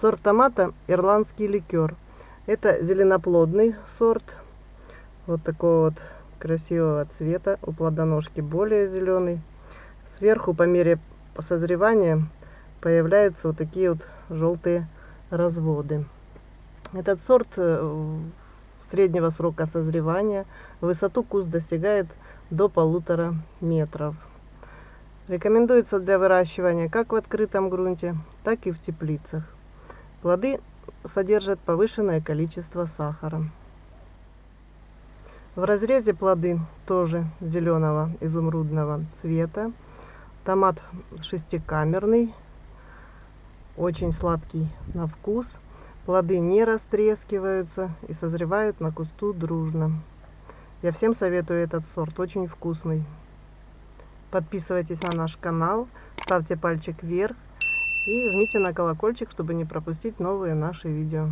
Сорт томата ирландский ликер. Это зеленоплодный сорт. Вот такого вот красивого цвета. У плодоножки более зеленый. Сверху по мере созревания появляются вот такие вот желтые разводы. Этот сорт э, среднего срока созревания. Высоту куст достигает до полутора метров. Рекомендуется для выращивания как в открытом грунте, так и в теплицах. Плоды содержат повышенное количество сахара. В разрезе плоды тоже зеленого изумрудного цвета. Томат шестикамерный, очень сладкий на вкус. Плоды не растрескиваются и созревают на кусту дружно. Я всем советую этот сорт, очень вкусный. Подписывайтесь на наш канал, ставьте пальчик вверх и жмите на колокольчик, чтобы не пропустить новые наши видео.